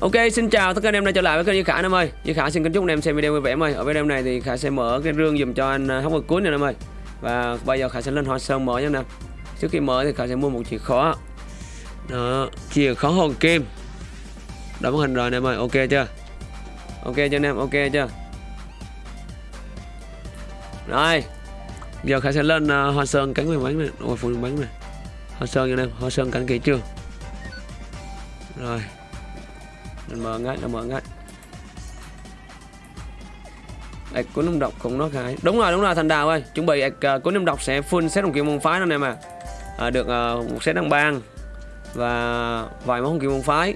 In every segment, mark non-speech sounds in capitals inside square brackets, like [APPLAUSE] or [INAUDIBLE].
Ok, xin chào tất cả anh em đã trở lại với kênh Duy Khả anh em ơi. Duy Khả xin kính chúc anh em xem video vui vẻ em ơi. Ở video này thì Khả sẽ mở cái rương dùm cho anh à, hóc cuốn này em ơi. Và bây giờ Khả sẽ lên hoa sơn mở nha anh em. Trước khi mở thì Khả sẽ mua một chìa khóa. Đó, chìa khóa hồn kim. Đóng hình rồi anh em ơi, ok chưa? Ok cho anh em, ok chưa? Rồi. Giờ Khả sẽ lên uh, hoa sơn cắn miếng bánh này, ôi phụ bánh này. Hoa sơn cho anh em, hoa sơn cắn kỹ chưa? Rồi mở ngay là mở ngay ạch cuốn năm độc cũng nó cái đúng rồi đúng rồi thành đào ơi. Chuẩn bị à, ạch cuốn của độc sẽ full set đồng kim môn phái anh em à, à được uh, một set đăng bang và vài món kim môn phái.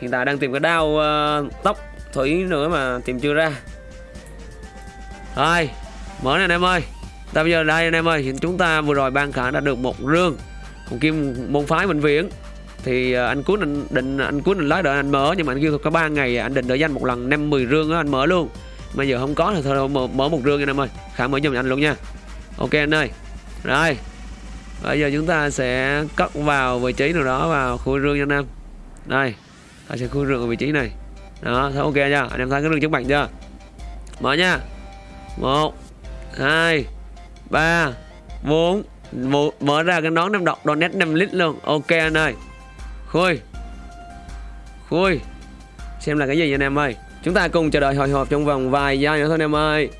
Hiện tại đang tìm cái đao uh, tóc thủy nữa mà tìm chưa ra. Rồi mở này anh em ơi. Ta bây giờ đây anh em ơi chúng ta vừa rồi ban khả đã được một rương. Còn kim môn phái bệnh viện thì ờ, anh cuối định định anh cuối định lái đợi anh mở nhưng mà anh kêu có 3 ngày anh định đợi danh một lần 5 10 rương á anh mở luôn. Mà giờ không có thì thôi mở, mở một rương nha anh ơi. Khả mở giùm anh luôn nha. Ok anh ơi. Rồi. Bây giờ chúng ta sẽ cất vào vị trí nào đó vào khu rương nha anh em. Đây. Ta sẽ khu rương ở vị trí này. Đó thấy ok chưa anh em thấy cái rương trước mặt chưa? Mở nha. Một hai ba bốn. Mở ra cái nón năm độc nét 5 lít luôn. Ok anh ơi. Khui Khui Xem là cái gì anh em ơi? Chúng ta cùng chờ đợi hồi hộp trong vòng vài giây nữa thôi anh em ơi.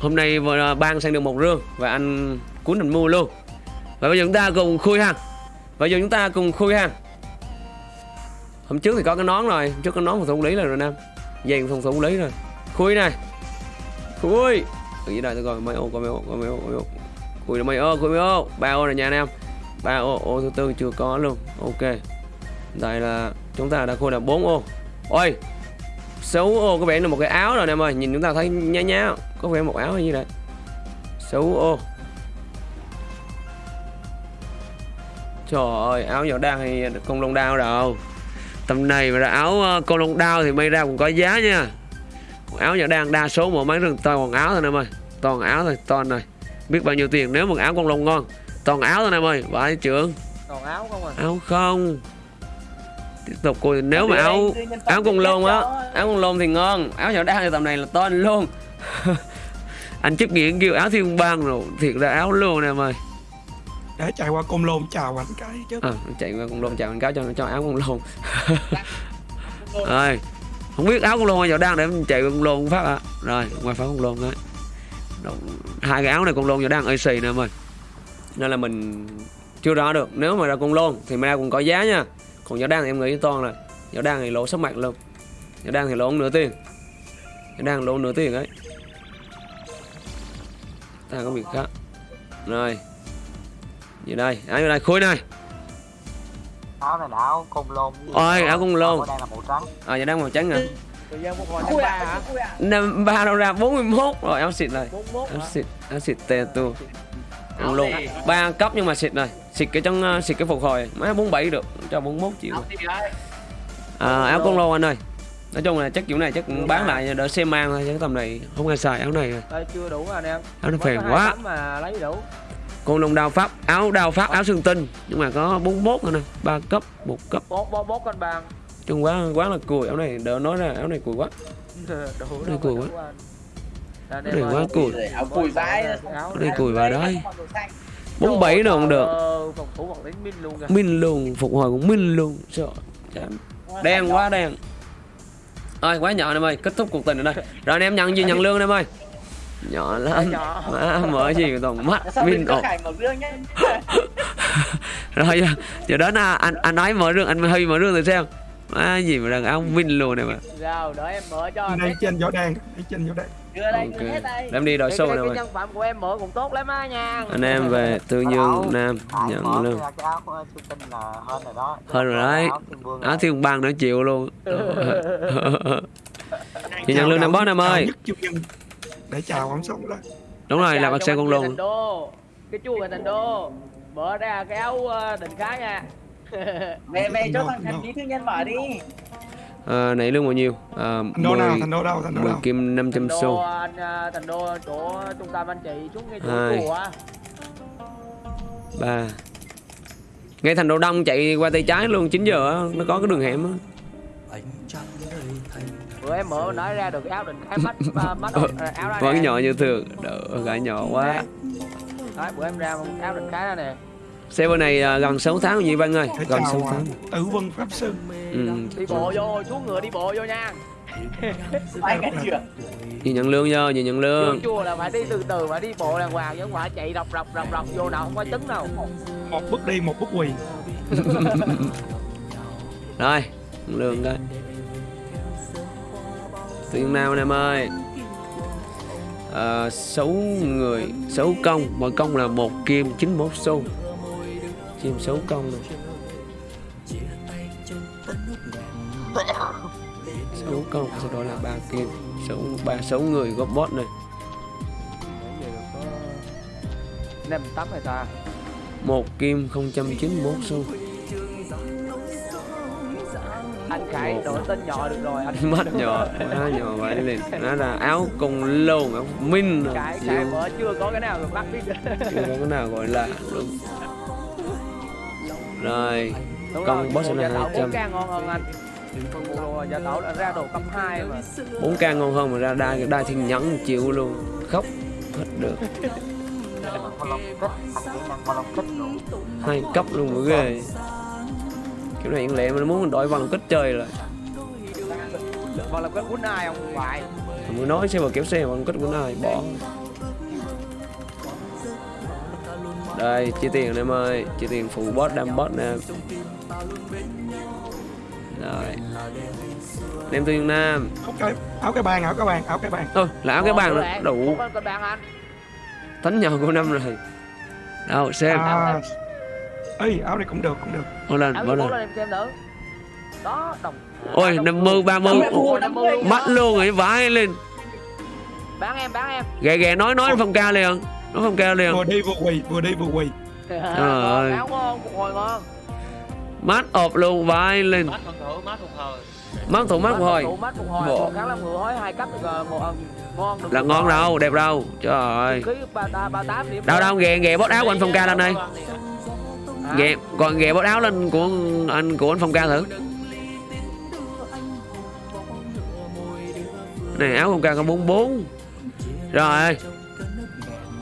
Hôm nay vừa à, ban sang được một rương Và anh cuốn mình mua luôn. Và bây giờ chúng ta cùng khui ha. Bây giờ chúng ta cùng khui ha. Hôm trước thì có cái nón rồi Hôm trước có nón phòng thủ lý rồi rồi nam Dàn phòng thủ lý rồi. Khui này Khui. Ở dưới đây? Tôi coi mấy ô coi mấy ô coi mấy ô, mấy ô. Khui là mấy ô khui mấy ô. Ba ô này nha anh em ba ô ô thứ tư chưa có luôn. Ok. Đây là, chúng ta đã khôi là 4 ô. Ôi 6 ô có vẻ là một cái áo rồi em ơi nhìn chúng ta thấy nhá nhá. Có vẻ một áo hay gì đấy 6 ô. Trời ơi, áo nhỏ đang hay con lông đao đâu? Tầm này mà là áo ờ, con lông đao thì may ra cũng có giá nha. Áo nhỏ đang đa số mà mấy rừng toàn áo thôi em ơi toàn áo thôi, toàn này. Biết bao nhiêu tiền nếu một áo con lông ngon toàn áo thôi em ơi vãi trưởng toàn áo không à? Áo không. Tiếp tục coi nếu mà áo áo con lôn á. áo con lôn thì ngon áo nhỏ đá thì tầm này là tên luôn. [LAUGHS] Anh chức nghiện kêu áo thiên bang rồi thiệt là áo luôn nè em ơi để chạy qua con lôn chào anh cái chứ. À, chạy qua con lôn chào anh cái cho cho áo con lôn [LAUGHS] rồi không biết áo con lôn hay nhỏ đang để mình chạy con lôn phát ạ à. rồi ngoài phát con lôn đấy hai cái áo này con lôn nhỏ đang ơi xì nè em ơi nên là mình chưa rõ được. Nếu mà ra con lôn thì ra cũng có giá nha. Còn nhỏ đan thì em nghĩ toàn là nhỏ đan thì lỗ sắp mặt luôn. Nhỏ đan thì lỗ nửa tiền. Nhỏ đan lỗ nửa tiền đấy ta có việc khác. Rồi như đây? Áo như đây khối này. Áo này là áo công lôn. Ôi áo công lôn. Đang là màu trắng. À nhỏ đang màu trắng à năm ba đâu ra 41 rồi áo xịt này. Áo xịt áo xịt tè tu ăn luôn. ba cấp nhưng mà xịt rồi xịt cái trong ờ, xịt cái phục hồi. Má 47 được cho 41 triệu à, áo con lô anh ơi. Nói chung là chắc kiểu này chắc cũng bán lại đỡ xe mang thôi chứ tầm này không ai xài áo này rồi. Chưa đủ anh em. Áo nó phèn quá. mà lấy đủ. Con lông đao pháp áo đao pháp áo xương tinh. Nhưng mà có 41 thôi nè ba cấp một cấp. Bốn bốn bốn con bàn. Chung quá quá là cùi áo này đỡ nói ra áo này cùi quá. [LAUGHS] Áo này cùi quá này quá cùi. vãi đây cùi vào đấy bốn bảy đâu không được. phòng thủ bằng đến min luôn min luôn phục hồi cũng min luôn sợ chán. Đen quá đen. Ơi quá nhỏ em ơi kết thúc cuộc tình ở đây. Rồi anh em nhận gì nhận lương em ơi nhỏ lắm. Má mở gì toàn mắt. Min ột [LAUGHS] rồi giờ, giờ đó là anh anh nói mở rương anh hơi mở rương thử xem má gì mà đàn áo min luôn này mà. Rồi đợi em mở cho đây trên gió đen đây trên gió đen đưa đây okay. hết đây. Em đi đội show nào rồi? nhân phẩm của em mở cũng tốt lắm á nha. Anh em về tư nhân nam nhận luôn hơn rồi đấy. áo thiên bang nữa chịu luôn. [LAUGHS] Chị nhận lương năm boss em ơi. Để chào ông sống đó. Đúng rồi là bác xe con luôn. Cái thành đô. Mở ra cái áo định cái nha. Về về cho thằng thành trí thứ nhân mở đi à, nãy lương bao nhiêu? À, thành đô nào thành đô đâu thành đô 10 đâu? kim 500 xu. anh thành đô chỗ trung tâm anh chị xuống ngay chỗ chùa ba. Ngay thành đô đông chạy qua tay trái luôn 9 giờ nó có cái đường hẻm á. Bữa em mở nói ra được cái áo định cái mắt [LAUGHS] à, mắt à, áo ra vẫn nhỏ như thường. Đỡ gái nhỏ quá. Đấy, bữa em ra một áo định cái ra nè server này à, gần 6 tháng gì Văn ơi? Gần chào 6 à, tháng. Tử vân pháp sư. Ừ. đi bộ vô xuống ngựa đi bộ vô nha. Ai cả chưa? gì nhận lương vô gì nhận lương. Chùa là phải đi từ từ phải đi bộ đàng hoàng chứ không phải chạy rọc rọc rọc rọc vô nào không có trứng đâu. Một bước đi một bước quỳ. [LAUGHS] Rồi lương cái tuyên nam anh em ơi? À, 6 người 6 công. Mỗi công là một kim 91 xu chim 6 công này 6 công sau đó là ba kim 6 ba sáu người góp bot này. Năm tấm hay ta một kim 091 xu. Anh khải đổi tên nhỏ được rồi anh [LAUGHS] mắt nhỏ quá nhỏ vậy lên nó là áo cùng lông áo minh rồi. khải chưa có cái nào được bắt biết chưa có cái nào gọi là đúng rồi Con boss bộ này gia tẩu 200. 4k ngon hơn anh. Ra đồ cấp 2 mà. 4k ngon hơn mà ra đai đai thiên nhẫn chịu luôn. Khóc hết được. Hai cấp luôn mới ghê. Kiểu này lẹ mà muốn đổi vào lòng kích chơi rồi. Còn là cái quýnh ai không phải mới nói xe vào kéo xe vào kích của nó ai bỏ đây chia tiền em ơi. Chia tiền phụ boss đam boss nè. Rồi. Đem tuyên nam. Áo cái bàn áo cái bàn áo cái bàn. Ơ là áo cái bàn đủ. thánh nhau của năm rồi. Đâu xem. À. Ơi áo này cũng được cũng được. Lên em xem thử. Đó đồng. Ôi năm mươi ba mươi. 50 luôn mắt luôn rồi vãi lên. Bán em bán em. Ghè ghè nói nói phong ca liền nói phong ca liền. Vừa đi vừa quỳ vừa đi vừa quỳ. Ơi. áo ngon phục hồi ngon mắt ộp luôn vãi lên. Mát con thử mát không hồi. Mắt thủ mắt Tụ hồi. Mắt phục hồi. Bộ. một kháng là ngựa hói hai cấp được một ngon được là ngon đâu đẹp đâu. Trời ơi. Đâu đâu ghè ghè bót áo của anh phong ca lên đây. Ghè còn ghè bót áo lên của anh của anh phong ca thử. Này áo phong ca có 44 rồi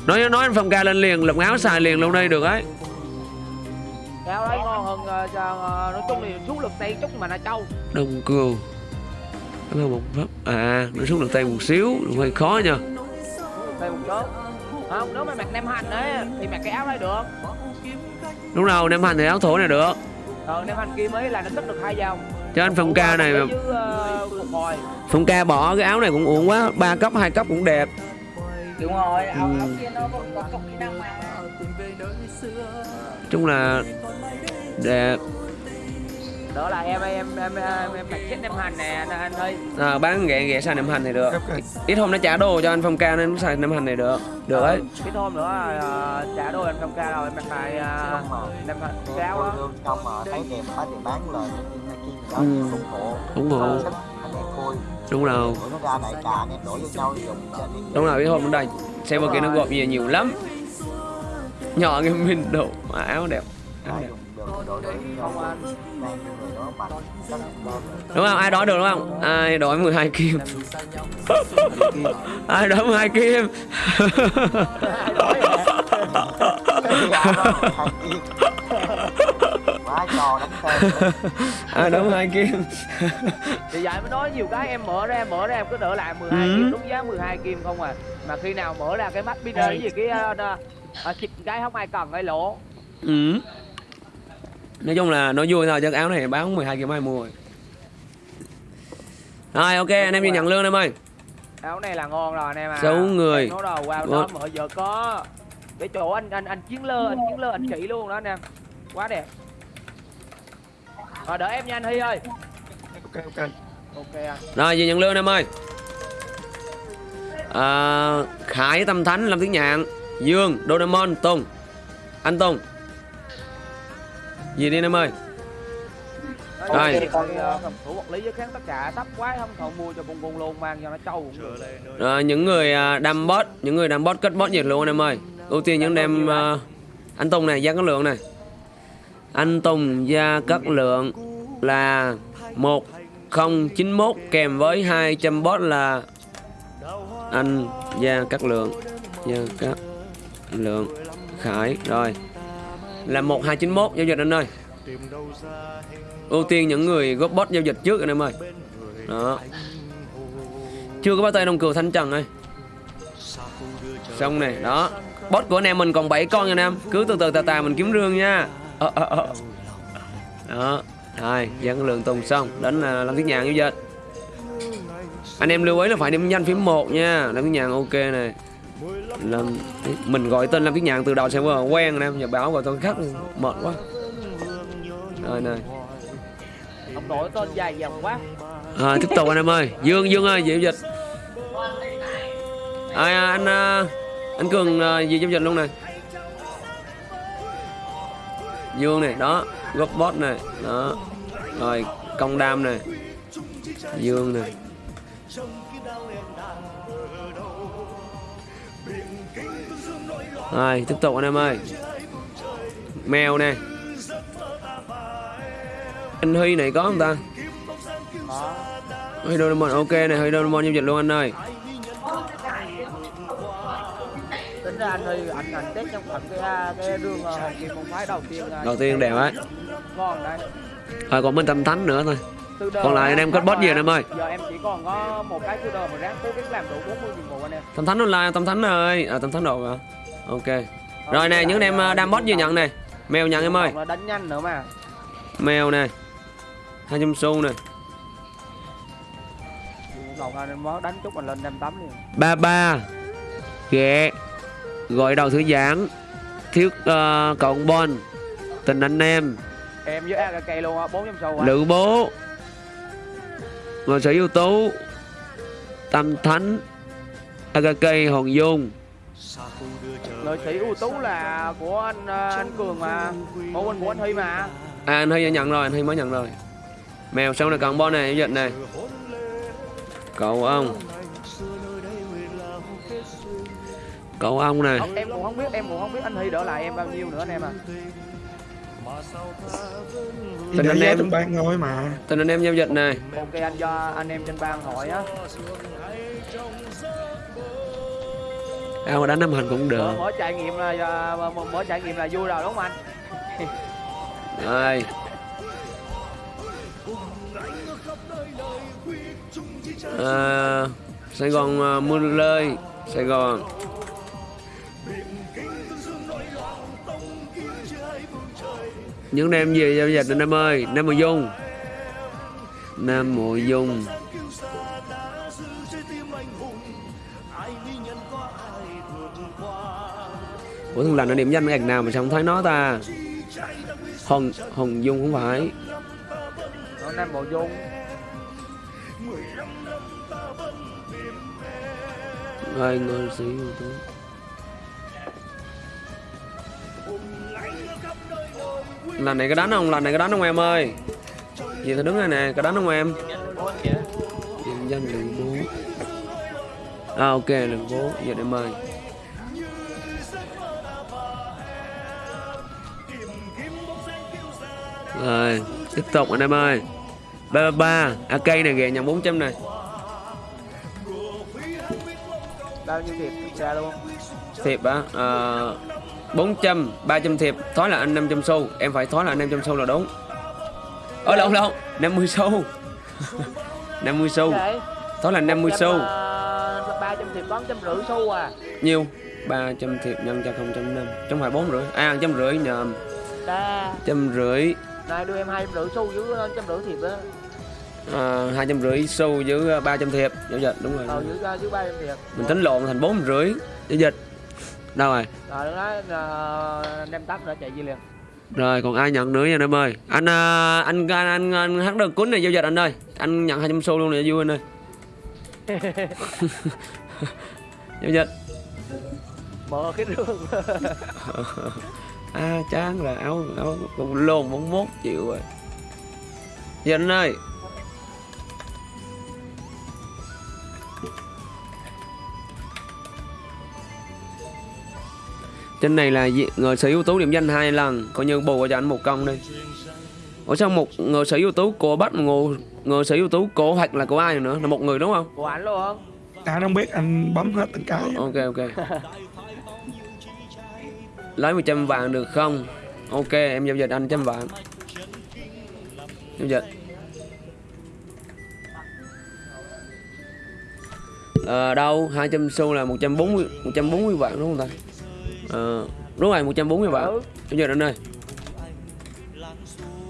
nói nói anh phong ca lên liền lục áo xài liền luôn đây được ấy. Áo đấy ngon hơn ờ, nói chung thì xuống lực tay chút mà là trâu đông cừu. Cảm ơn một pháp à nó xuống được tay một xíu hơi khó nha. Lực tay một chút. Không nếu mà mặc nem hành ấy thì mặc cái áo đấy được. Lúc nào nem hành thì áo thổ này được. Ờ nem hành kim ấy là nó tích được hai dòng. Cho anh phong ca này chứ ờ, phong ca bỏ cái áo này cũng uổng quá ba cấp hai cấp cũng đẹp Đúng rồi, áo Ừ. áo kia nó có có cộng kỹ năng mà. chung là đẹp đó là em em em em, em mặc chết nem hành nè anh, anh ơi. À, bán ghẹ ghẹ xài nem hành này được. Ít hôm nó trả đồ cho anh phong ca nên nó xài nem hành này được. Được ấy. cái hôm nữa ờ, trả đôi anh không ca rồi em lại uh, nem hành cái áo á. xong mà thấy đẹp quá thì bán Ừ. ủng hộ ủng hộ đúng rồi. Tụi nó ra đại trà anh em đổi vô nhau dùng cho đi đúng rồi ít hôm nó đây xe bờ kia nó gộp nhiều nhiều lắm. Nhỏ cái mình độ mà áo đẹp. Áo đó đúng không? Ai đói được đúng không? Ai đói 12 kim? [LAUGHS] Ai đói 12 kim [LAUGHS] [LAUGHS] quá trò đánh tên ai đói 12 kim. Thì vậy mới nói nhiều cái em mở ra em mở ra em cứ đỡ lại 12 Ừ. kim đúng giá 12 kim không à. Mà khi nào mở ra cái mắt pin gì cái uh, uh, xịt cái không ai cần cái lỗ. Ừ. nói chung là nó vui thôi chứ áo này bán 12 kim ai mua rồi. Rồi ok anh em đi nhận lương em ơi. Áo này là ngon rồi anh em à. Sáu người. nó đầu wow Ngon. đó mở giờ có. Cái chỗ anh anh anh chiến lơ anh chiến lơ anh chỉ luôn đó anh em. Quá đẹp rồi đợi em nha anh Hy ơi. Ok ok. Ok anh rồi về nhận lương em ơi. À, khải tâm thánh lâm tiếng nhạn dương doraemon tùng. Anh tùng. Gì đi em ơi. Rồi. thì phòng thủ vật lý với kháng tất cả thấp quá không? Thầu mua cho bung bung luôn mang cho nó trâu cũng được. Rồi, những người đam bot những người đam bot kết bot nhiệt luôn em ơi. Ưu tiên những đem à, anh tùng này gia cát lượng này anh tùng gia cát lượng là một 1091 kèm với 200 bot là anh Gia Cát Lượng, Gia Cát Lượng Khải. Rồi, là 1291 giao dịch anh ơi. Ưu tiên những người góp bot giao dịch trước anh em ơi. Đó. Chưa có bắt tay đồng cừu thanh trần ơi. Xong này, đó. Bot của anh em mình còn 7 con nha anh em. Cứ từ từ tà tà mình kiếm rương nha đó rồi dẫn lượng tùng xong đến là lâm thiết nhàn giao dịch anh em lưu ý là phải điểm danh phím 1 nha. Lâm thiết nhàn ok này lâm mình gọi tên lâm thiết nhàn từ đầu sẽ vừa quen anh em giờ báo gọi tên khác mệt quá. Rồi này ông đổi tên dài dòng quá. À, tiếp tục anh em ơi. Dương dương ơi giao dịch. À, anh anh cường giao dịch luôn này dương này đó. Góp bot này đó. Rồi công đam này. Dương này. Rồi tiếp tục anh em ơi. Mèo nè anh huy này có không ta? Huy Doraemon ok này, Huy Doraemon giao dịch luôn anh ơi. Ra anh ơi anh anh test trong phần cái à, cái đường ờ, hồng kim môn phái đầu tiên à, Đầu tiên đều ấy. ngon đấy Rồi còn bên tâm thánh nữa thôi. Còn lại anh em boss gì anh em ơi? giờ em chỉ còn có một cái đời mà ráng cố gắng làm đủ 40 nhiệm vụ anh em Tâm thánh online, tâm thánh ơi. À tâm thánh đồ hả? Ok. Rồi nè, những anh em à, đam boss gì nhận này. Mèo nhận em ơi. Đánh nhanh nữa mà Mèo nè. 200 xu nè. còn anh em mới đánh chút mình lên 58 liền 33 ghẹ gọi đầu thư giãn. Thiếu uh, cộng bon tình anh em. Em với AKK luôn á 400 sâu lữ bố. Ngôi sĩ ưu tú. Tâm thánh. Akk hồng dung. Lợi sĩ ưu tú là của anh ờ, anh cường mà. Bộ huynh của anh huy mà. À anh hơi nhận rồi anh hơi mới nhận rồi. Mèo xong là cộng bon này giao dịch này? Cậu ông cậu ông này em cũng không biết em cũng không biết anh huy đỡ lại em bao nhiêu nữa anh em à. Tình anh em. trong ban thôi mà. Tình anh em giao dịch này ok anh cho anh em trên bang hỏi á. Ao mà đánh năm hành cũng được. Mở trải nghiệm là mở, mở trải nghiệm là vui rồi đúng không anh? Rồi. [LAUGHS] À, Sài Gòn à, mưa lơi Sài Gòn Những em gì giao dịch anh em ơi Nam Mùa Dung. Nam Mùa Dung. Ủa thằng lành nó điểm danh cái ảnh nào mà sao không thấy nó ta? Hồng Hồng Dung không phải. Nó nam bộ dung. Rồi ngôi sĩ Lần này có đánh không? Lần này có đánh không em ơi? Gì thì đứng đây nè, có đánh không em? Điểm danh lượng bố. À ok, lượng bố, giờ em ơi Rồi, tiếp tục anh em ơi. 333, AK này ghẹ nhận 400 này. Bao nhiêu thiệp ra luôn thiệp á à, 400 300 thiệp thoái là anh 500 xu. Em phải thoái là anh 500 xu là đúng. Ơ lộn lộn 50 xu. [LAUGHS] 50 xu. Thoái là 50 xu. ba trăm thiệp có trăm rưỡi xu à. Nhiêu? 300 thiệp nhân cho 0.5 trong phải 4 rưỡi. À trăm rưỡi nhầm đa trăm rưỡi. Này đưa em hai trăm rưỡi xu với trăm rưỡi thiệp á. À, hai trăm rưỡi xu với 300 thiệp. Giao dịch đúng rồi. Ờ ba trăm thiệp. Mình tính lộn thành 4 rưỡi giao dịch đâu rồi? Rồi lúc đó ờ, đem tắp nữa chạy gì liền. Rồi còn ai nhận nữa nha em ơi? Anh à, anh anh anh, anh hát được cuốn này giao dịch anh ơi. Anh nhận 200 xu luôn này vui anh ơi. [LAUGHS] Giao dịch. Mở cái rương. [LAUGHS] À chán là áo áo cũng lồn 41 triệu rồi. Dịch anh ơi Trên này là người sở ưu tú điểm danh hai lần. Coi như bù cho anh một công đi. Ủa sao một người sở ưu tú của bắt ngộ người sở hữu tú của hoặc là của ai nữa? Là một người đúng không? Của anh luôn anh không biết anh bấm hết từng cái. Ok ok. Lấy 100 vàng được không? Ok em giao dịch anh trăm vàng. Giao dịch. Ờ, đâu? 200 xu là 140 140 vạn đúng không ta ờ, đúng rồi 140 vạn ừ. giao dịch anh ơi.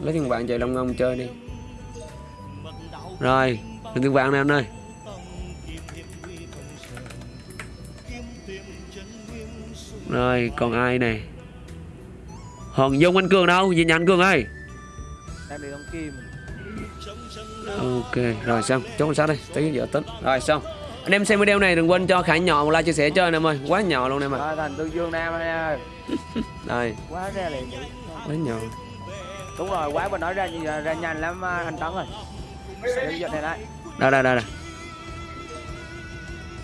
Lấy tiền vàng chạy long ngông chơi đi. Rồi tiền vàng nè anh ơi. Rồi còn ai này Hoàng Dung anh Cường đâu? Gì nhà anh Cường ơi. Đang đi đóng kim. Ok rồi xong. Chốt con sát đây Tới giờ tính. Rồi xong Anh em xem video này đừng quên cho Khải nhỏ một like chia sẻ cho anh em ơi. Quá nhỏ luôn em ơi rồi thành tương dương nam anh ơi. [LAUGHS] Đây quá ra liền quá nhỏ. Đúng rồi quá bên nói ra ra, nhanh lắm à, anh tấn rồi. Đây Đây đây đây.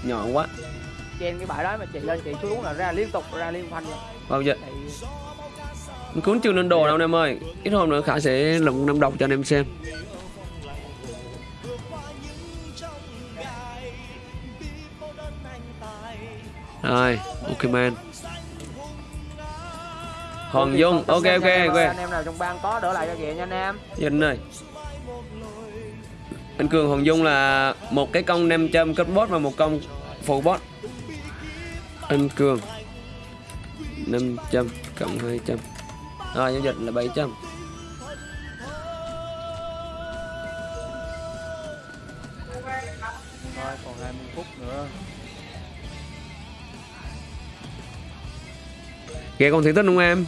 Nhỏ quá. Trên cái bãi đó mà chị lên chị xuống là ra liên tục ra liên phanh. Bao giờ? Anh Cuốn chưa lên đồ đâu anh em ơi. Ít hôm nữa Khải sẽ lụng năm độc cho anh em xem Rồi ok man. Hoàng Dung ok ok ok. anh em nào trong bang có đỡ lại cho kìa nha anh em. Dân ơi Anh Cường Hoàng Dung là một cái công 500 cấp bot và một công phụ bot Anh Cường. 500 cộng 200 Rồi giao dịch là 700 Kìa con thấy tích không em